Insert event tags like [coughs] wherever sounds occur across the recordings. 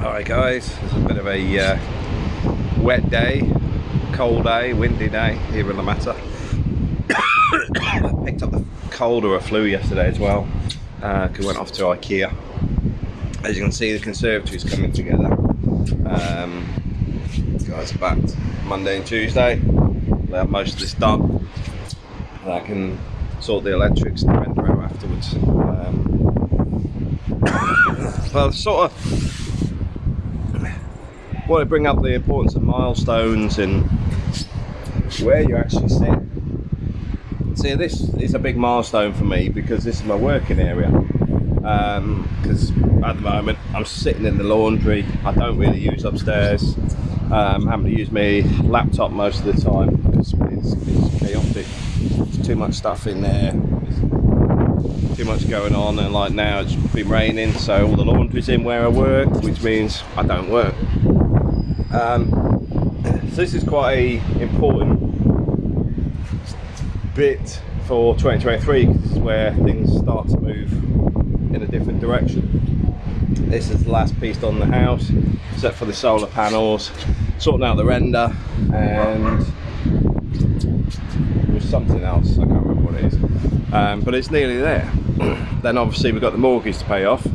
Alright guys, it's a bit of a uh, wet day, cold day, windy day here in La Mata. I [coughs] picked up the cold or a flu yesterday as well, uh, we went off to Ikea. As you can see the conservatory is coming together. Um, guys are back Monday and Tuesday. They have most of this done. And I can sort the electrics and render out afterwards. Um, [coughs] well, sort of want to bring up the importance of milestones and where you actually sit. See, this is a big milestone for me because this is my working area. Because um, at the moment I'm sitting in the laundry. I don't really use upstairs. Um, having to use my laptop most of the time because it's, it's chaotic. There's too much stuff in there. There's too much going on, and like now it's been raining, so all the laundry's in where I work, which means I don't work. Um, so this is quite a important bit for 2023 because this is where things start to move in a different direction. This is the last piece on the house, except for the solar panels, sorting out the render, and there's something else, I can't remember what it is. Um, but it's nearly there. [clears throat] then obviously we've got the mortgage to pay off.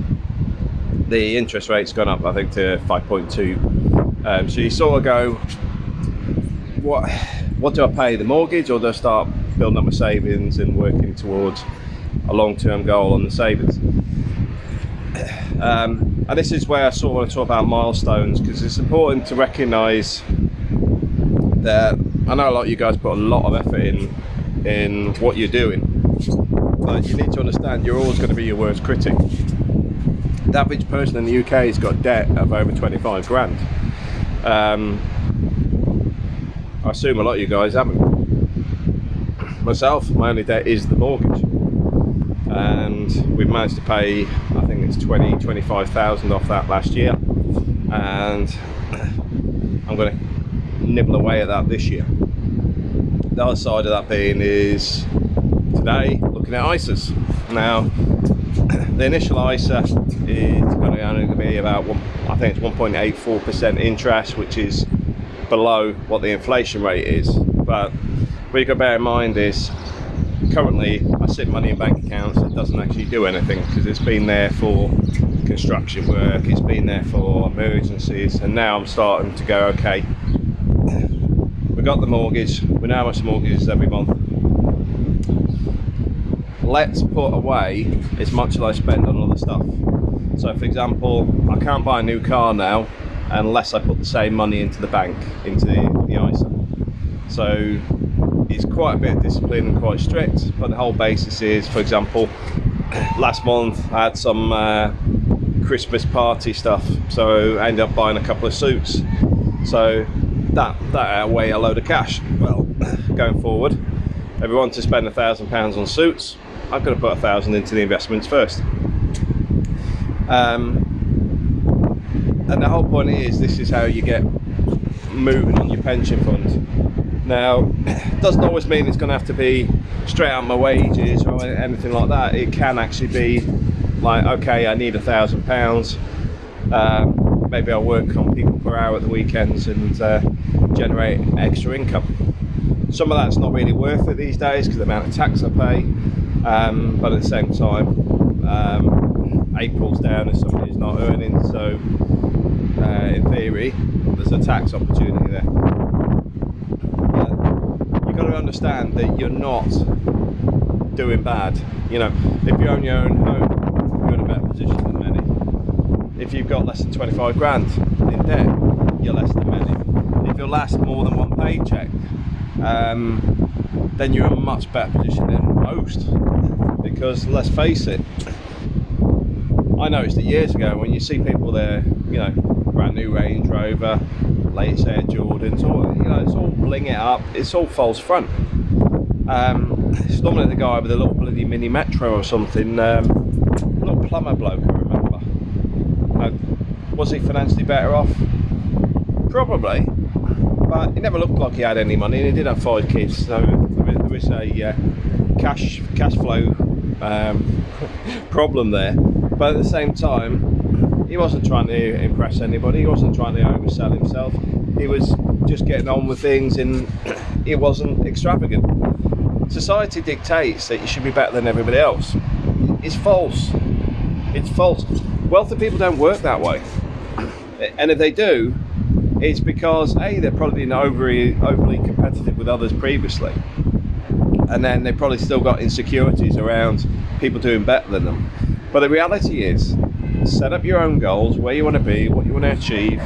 The interest rate's gone up, I think, to 5.2 um, so you sort of go, what, what do I pay the mortgage or do I start building up my savings and working towards a long-term goal on the savings? Um, and this is where I sort of want to talk about milestones because it's important to recognise that I know a lot of you guys put a lot of effort in in what you're doing but you need to understand you're always going to be your worst critic the average person in the UK has got debt of over 25 grand um, I assume a lot of you guys haven't. Myself, my only debt is the mortgage. And we've managed to pay, I think it's 20, 25,000 off that last year. And [clears throat] I'm to nibble away at that this year. The other side of that being is today looking at ISAs. Now, the initial ISA is going to be about one, I think it's 1.84% interest, which is below what the inflation rate is. But what you've got to bear in mind is currently I sit money in bank accounts that doesn't actually do anything because it's been there for construction work, it's been there for emergencies, and now I'm starting to go, okay, we got the mortgage, we know how much the mortgage is every month, let's put away as much as I spend on other stuff. So for example, I can't buy a new car now unless I put the same money into the bank, into the, the ISA. So it's quite a bit of discipline and quite strict, but the whole basis is, for example, [clears throat] last month I had some uh, Christmas party stuff, so I ended up buying a couple of suits. So that, that outweigh a load of cash. Well, [clears throat] going forward, everyone to spend a thousand pounds on suits, I've got to put a thousand into the investments first. Um, and the whole point is this is how you get moving on your pension fund. Now, it [clears throat] doesn't always mean it's going to have to be straight out my wages or anything like that. It can actually be like, okay, I need a thousand pounds. Um, maybe I'll work on PeoplePerHour at the weekends and uh, generate extra income. Some of that's not really worth it these days because the amount of tax I pay um, but at the same time um, April's down if somebody's not earning so uh, in theory there's a tax opportunity there. But you've got to understand that you're not doing bad. You know if you own your own home you're in a better position than many. If you've got less than 25 grand in debt you're less than many. If you last more than one paycheck um, then you're in a much better position than most. Because let's face it I noticed it years ago when you see people there you know brand new Range Rover latest Air Jordans all you know it's all bling it up it's all false front. Um, it's normally the guy with a little bloody mini metro or something um, plumber bloke I remember. Was he financially better off? Probably but he never looked like he had any money and he did have five kids so there is a uh, cash cash flow um, [laughs] problem there but at the same time He wasn't trying to impress anybody. He wasn't trying to oversell himself. He was just getting on with things, and [clears throat] it wasn't extravagant. Society dictates that you should be better than everybody else. It's false. It's false. Wealthy people don't work that way, [clears throat] and if they do, it's because a they're probably been overly overly competitive with others previously, and then they've probably still got insecurities around people doing better than them. But the reality is, set up your own goals, where you want to be, what you want to achieve,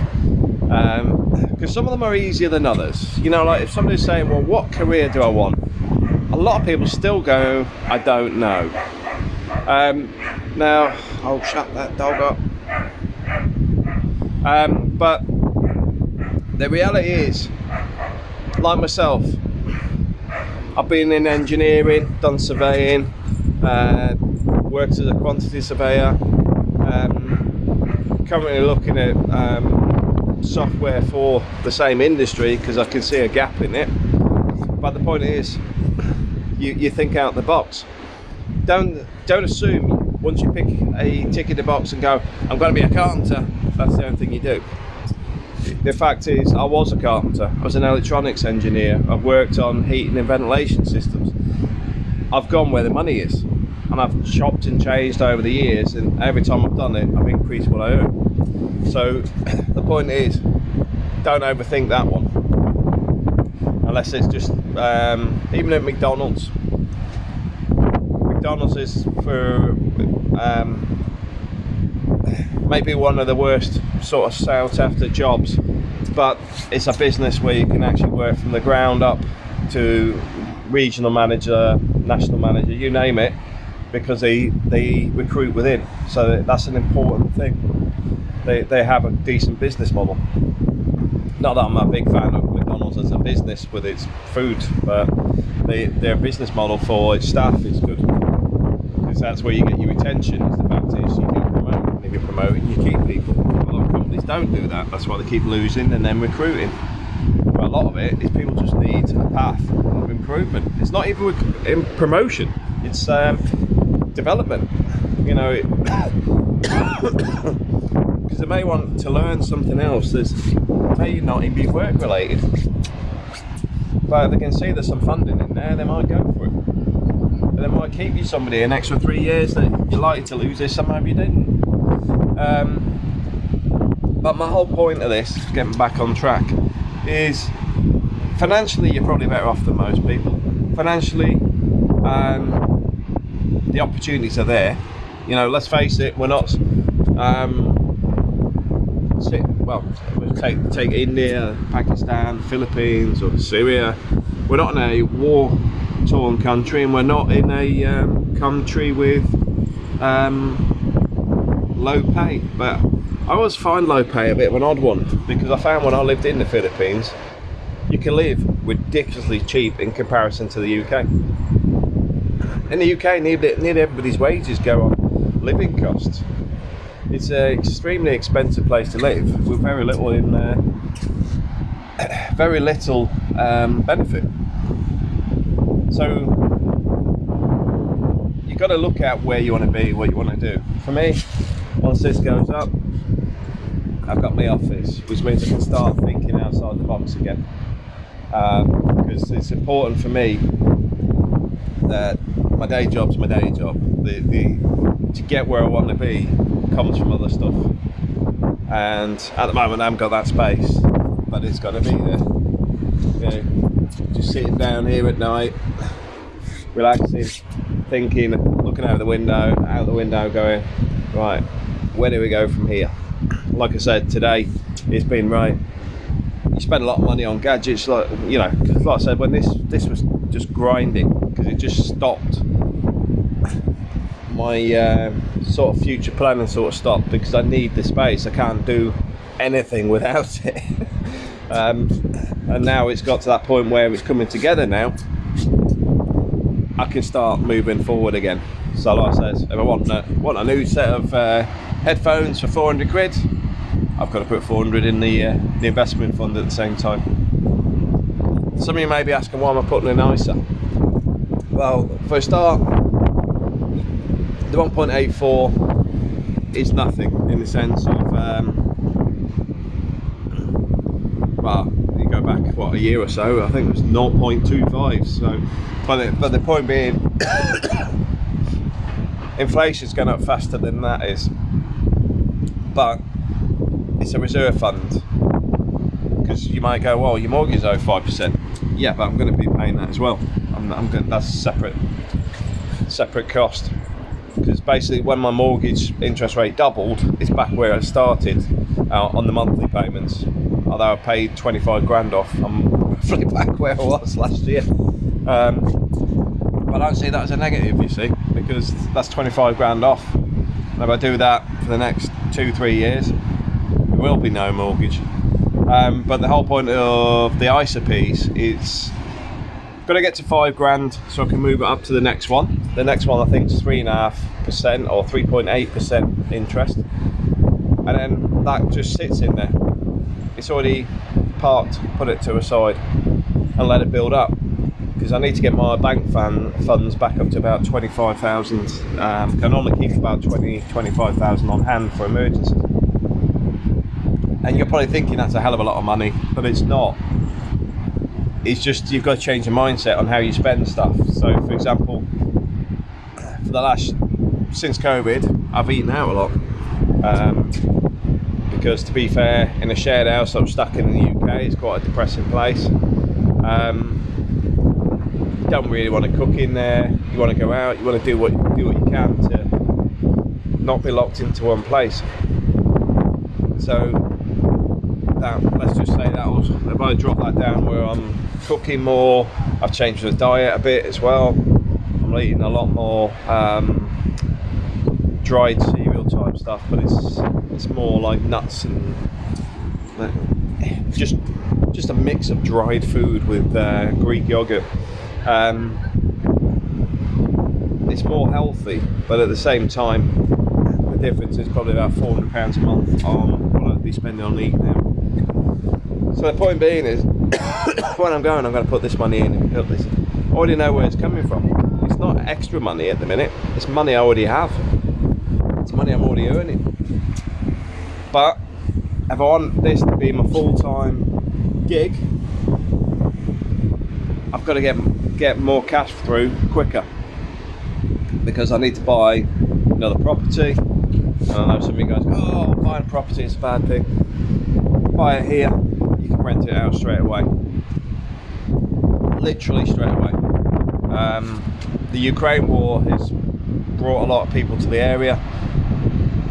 because um, some of them are easier than others. You know, like if somebody's saying, "Well, what career do I want?" A lot of people still go, "I don't know." Um, now, I'll shut that dog up. Um, but the reality is, like myself, I've been in engineering, done surveying, uh, worked as a quantity surveyor. Um, currently looking at um, software for the same industry because I can see a gap in it. But the point is, you, you think out the box. Don't don't assume once you pick a tick in the box and go, I'm going to be a carpenter. That's the only thing you do. The fact is, I was a carpenter. I was an electronics engineer. I've worked on heating and ventilation systems. I've gone where the money is, and I've chopped and changed over the years. And every time I've done it, I've increased what I earn. So [clears throat] the point is, don't overthink that one. Unless it's just um, even at McDonald's. McDonald's is for um, maybe one of the worst sort of sought after jobs, but it's a business where you can actually work from the ground up to regional manager, national manager, you name it, because they they recruit within. So that's an important thing. They they have a decent business model. Not that I'm a big fan of McDonald's as a business with its food, but they, their business model for its staff is good because that's where you get your retention. Is the fact is you get promoted, and if you're promoting, you keep people. A lot of companies don't do that. That's why they keep losing and then recruiting. But a lot of it is people just need a path of improvement. It's not even in promotion. It's um, development. You know, because [coughs] they may want to learn something else that may not even be work related. But if they can see there's some funding in there, they might go for it. But they might keep you somebody an extra three years that you're likely to lose this, somehow you didn't. Um, but my whole point of this, getting back on track, is financially you're probably better off than most people. Financially, um, the opportunities are there. You know, let's face it, we're not. Um, we'll take take India, Pakistan, Philippines, or Syria. We're not in a war-torn country, and we're not in a um, country with um, low pay. But I always find low pay a bit of an odd one because I found when I lived in the Philippines, you can live ridiculously cheap in comparison to the UK. In the UK, nearly, nearly everybody's wages go on living costs. It's an extremely expensive place to live with very little in uh, [coughs] very little um, benefit. So you've got to look at where you want to be, what you want to do. For me, once this goes up, I've got my office, which means I can start thinking outside the box again. Um, because it's important for me that my day job's my day job. The, the to get where I want to be comes from other stuff. And at the moment, I haven't got that space, but it's got to be there. You know, just sitting down here at night, relaxing, thinking, looking out the window, out the window, going, right, where do we go from here? Like I said, today it's been right. You spend a lot of money on gadgets, like you know, like I said, when this this was just grinding because it just stopped my uh, sort of future planning sort of stopped because I need the space. I can't do anything [laughs] without it. um, and now it's got to that point where it's coming together now. I can start moving forward again. So like I said, if I want a, want a new set of uh, headphones for 400 quid, I've got to put 400 in the, uh, the investment fund at the same time. Some of you may be asking why am I putting in ISA? Well, for a start, the 1.84 is nothing in the sense of um, [clears throat] well what a year or so I think it was 0.25 so but the, but the point being [coughs] inflation's going up faster than that is but it's a reserve fund because you might go well your mortgage is over 5% yeah but I'm going to be paying that as well. I'm, I'm going that's separate separate cost because basically when my mortgage interest rate doubled it's back where it started uh, on the monthly payments although I paid 25 grand off I'm roughly [laughs] back where I was last year um, but I don't see that as a negative you see because that's 25 grand off and if I do that for the next two three years there will be no mortgage um, but the whole point of the ISA piece is got to get to five grand so I can move it up to the next one. The next one I think is three and a half percent or 3.8 percent interest, and then that just sits in there. It's already parked. Put it to a side and let it build up because I need to get my bank fan funds back up to about 25,000. Um, can only keep about 20, 25,000 on hand for emergencies. And you're probably thinking that's a hell of a lot of money, but it's not it's just you've got to change your mindset on how you spend stuff. So, for example, for the last since COVID, I've eaten out a lot um, because, to be fair, in a shared house I'm stuck in the UK, it's quite a depressing place. Um, you don't really want to cook in there. You want to go out. You want to do what do what you can to not be locked into one place. So that let's just say that was if I drop that down where I'm cooking more I've changed the diet a bit as well I'm eating a lot more um, dried type stuff but it's it's more like nuts and just just a mix of dried food with uh, Greek yogurt um, it's more healthy but at the same time the difference is probably about 400 pounds a month on what I'd be spending on eating now so the point being is, [coughs] when I'm going, I'm going to put this money in and put this. I already know where it's coming from. It's not extra money at the minute. It's money I already have. Money I'm already earning. But if I want this to be my full-time gig, I've got to get get more cash through quicker because I need to buy another property. And I know some of you guys go, oh, buying property is a bad thing. Buy it here, you can rent it out straight away. Literally straight away. Um, the Ukraine war has brought a lot of people to the area.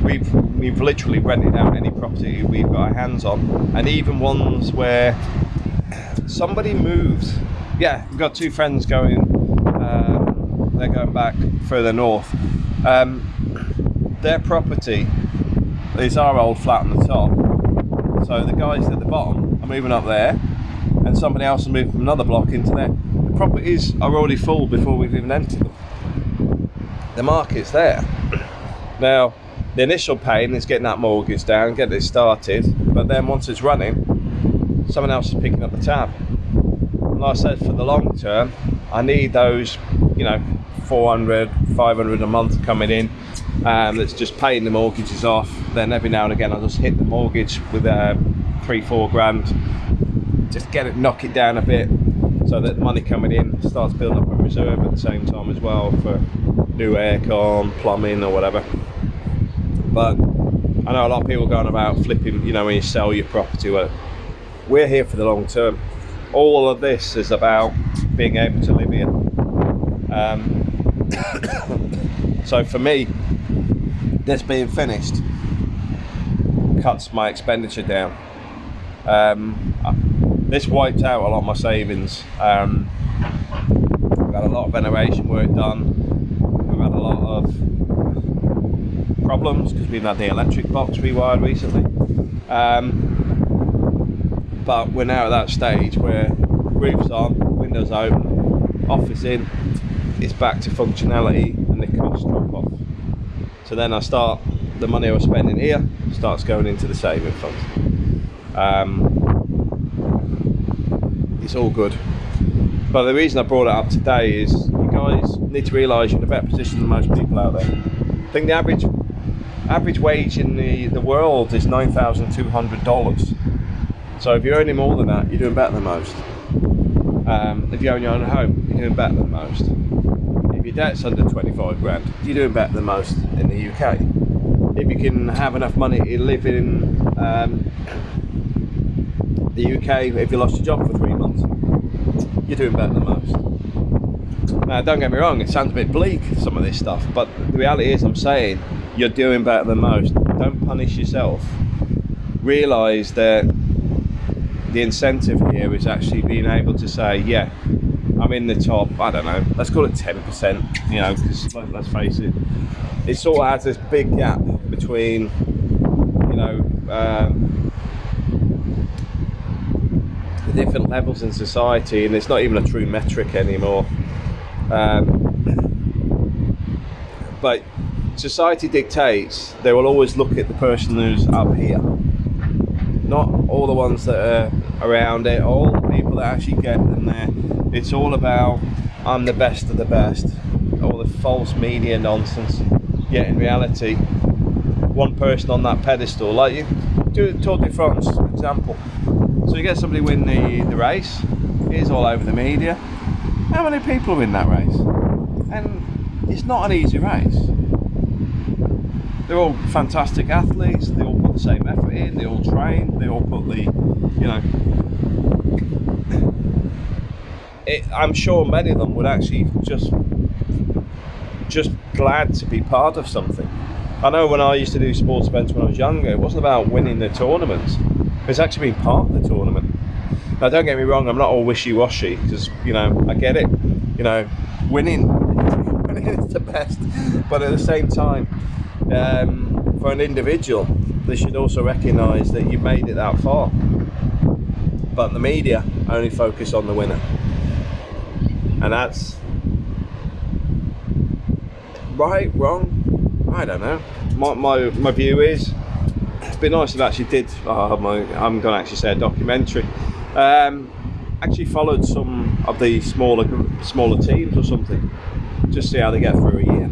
We've we've literally rented out any property we've got our hands on, and even ones where somebody moves. Yeah, we've got two friends going. Um, they're going back further north. Um, their property is our old flat on the top. So the guys at the bottom are moving up there and somebody else is moving from another block into there. The properties are already full before we've even entered them. The market's there. Now, the initial pain is getting that mortgage down, getting it started, but then once it's running, someone else is picking up the tab. And like I said, for the long term, I need those, you know, 400, 500 a month coming in um, that's just paying the mortgages off. Then every now and again, I'll just hit the mortgage with a three, four grand. Just get it, knock it down a bit so that the money coming in starts building up a reserve at the same time as well for new aircon, plumbing or whatever. But I know a lot of people going about flipping, you know, when you sell your property. Well, we're here for the long term. All of this is about being able to live here. Um, [coughs] so for me, this being finished cuts my expenditure down. Um, this wiped out a lot of my savings. Um, had a lot of renovation work done. We've had a lot of problems because we've had the electric box rewired recently. Um, but we're now at that stage where roof's on, windows open, office in, it's back to functionality and the costs drop off. So then I start, the money I was spending here starts going into the saving fund. Um, it's all good. But the reason I brought it up today is you guys need to realise you're in a better position than most people out there. I think the average average wage in the, the world is $9,200. So if you're earning more than that, you're doing better than most. Um, if you own your own home, you're doing better than most. If your debt's under 25 grand, you're doing better than most in the UK. If you can have enough money to live in um, the UK, if you lost your job for three months, you're doing better than most. Now, don't get me wrong, it sounds a bit bleak, some of this stuff, but the reality is, I'm saying you're doing better than most. Don't punish yourself. Realise that the incentive here is actually being able to say, yeah, I'm in the top, I don't know, let's call it 10%, you know, because let's face it, it sort of has this big gap between, you know, um, the different levels in society, and it's not even a true metric anymore. Um, but society dictates they will always look at the person who's up here not all the ones that are around it, all the people that actually get them there. It's all about I'm the best of the best, all the false media nonsense. Yet in reality, one person on that pedestal, like you do Tour de France example. So you get somebody win the, the race, it's all over the media. How many people are in that race? And it's not an easy race. They're all fantastic athletes, they all put the same effort in, they all train, they all put the, you know. It, I'm sure many of them would actually just, just glad to be part of something. I know when I used to do sports events when I was younger, it wasn't about winning the tournaments. It's actually being part of the tournament. Now, don't get me wrong, I'm not all wishy-washy because you know I get it. You know, winning, winning [laughs] is the best, but at the same time, um, for an individual, they should also recognise that you've made it that far. But the media only focus on the winner, and that's right, wrong. I don't know. My my, my view is it's been nice if actually did. Oh, my, I'm going to actually say a documentary. Um, actually followed some of the smaller smaller teams or something, just see how they get through a year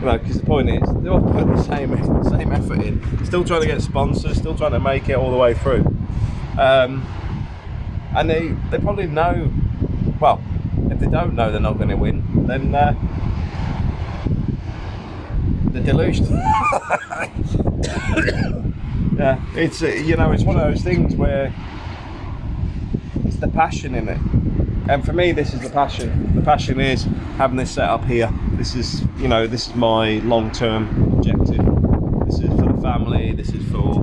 you know, because the point is they're all putting the same [laughs] same effort in, still trying to get sponsors, still trying to make it all the way through, um, and they they probably know. Well, if they don't know they're not going to win, then uh, they're deluged. [laughs] yeah, it's uh, you know it's one of those things where it's the passion in it and for me this is the passion the passion is having this set up here this is you know this is my long-term objective. This is for the family this is for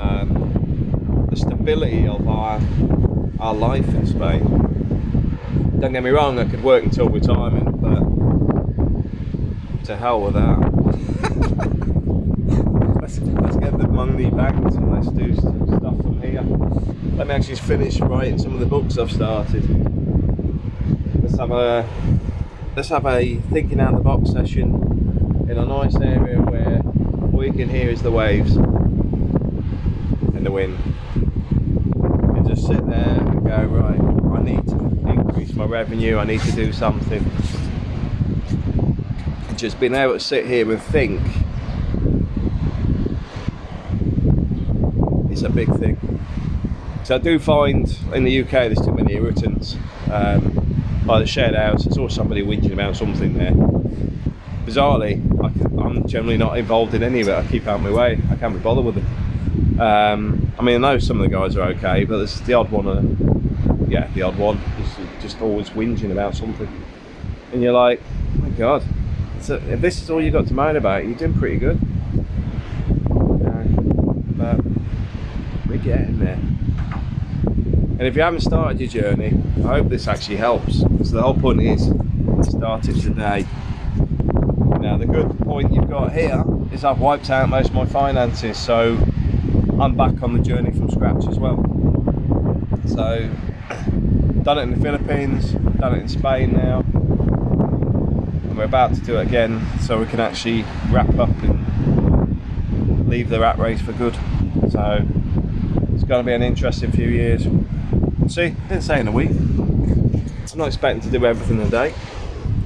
um, the stability of our our life in Spain. Don't get me wrong I could work until retirement but to hell with that. [laughs] Let's, let's get the money banked and let's do stuff from here. Let me actually finish writing some of the books I've started. Let's have a let's have a thinking out of the box session in a nice area where all you can hear is the waves and the wind. And just sit there and go right I need to increase my revenue. I need to do something. Just being able to sit here and think it's a big thing. So I do find in the UK there's too many irritants. Um, like the shared house, there's always somebody whinging about something there. Bizarrely, I, am generally not involved in any of it. I keep out of my way. I can't be bothered with it. Um, I mean, I know some of the guys are okay, but there's the odd one. Uh, yeah, the odd one is just always whinging about something, and you're like, oh my god, so if this is all you got to moan about, you're doing pretty good. but we're getting there. And if you haven't started your journey, I hope this actually helps. So the whole point is start it today. Now the good point you've got here is I've wiped out most of my finances, so I'm back on the journey from scratch as well. So [clears throat] done it in the Philippines, done it in Spain now, and we're about to do it again so we can actually wrap up and leave the rat race for good. So it's going to be an interesting few years. See, didn't say in a week. I'm not expecting to do everything in a day.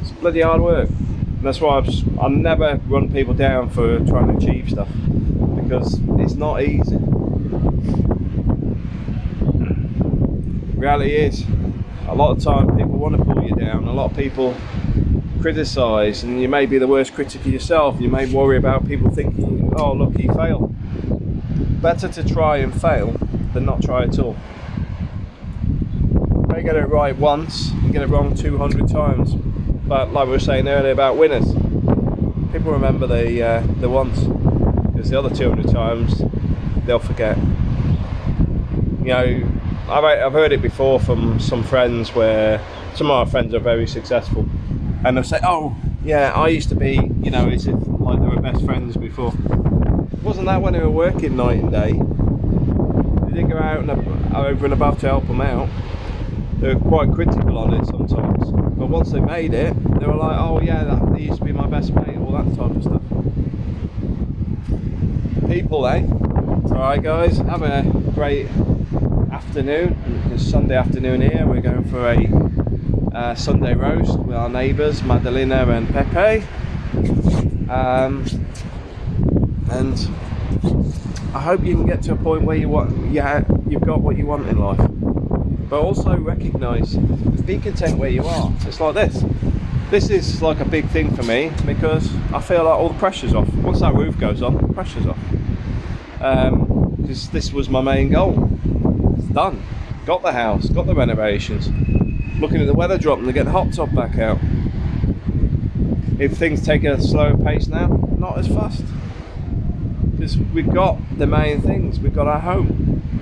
It's bloody hard work. That's why I've, I never run people down for trying to achieve stuff because it's not easy. Reality is, a lot of time people want to pull you down. A lot of people criticise, and you may be the worst critic of yourself. You may worry about people thinking, "Oh, look, he failed." Better to try and fail than not try at all. You get it right once and get it wrong 200 times. But like we were saying earlier about winners, people remember the uh, the once because the other 200 times they'll forget. You know, I've, I've heard it before from some friends where some of our friends are very successful and they'll say, "Oh, yeah, I used to be," you know, as if like they were best friends before. Wasn't that when they were working night and day? They didn't go out and over and above to help them out. They were quite critical on it sometimes, but once they made it, they were like, "Oh yeah, that used to be my best mate," all that type of stuff. People, eh? All right, guys, have a great afternoon. It's Sunday afternoon here. We're going for a uh, Sunday roast with our neighbours, Madalena and Pepe. Um, and I hope you can get to a point where you want, yeah, you've got what you want in life. But also recognise, be content where you are. It's like this. This is like a big thing for me because I feel like all the pressure's off. Once that roof goes on, the pressure's off. Um, because this was my main goal. It's done. Got the house, got the renovations. Looking at the weather dropping to get the hot top back out. If things take a slower pace now, not as fast. Because we've got the main things. We've got our home.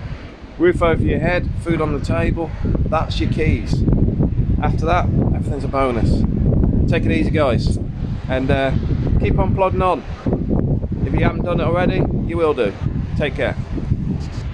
Roof over your head, food on the table. That's your keys. After that, everything's a bonus. Take it easy, guys. And uh, keep on plodding on. If you haven't done it already, you will do. Take care.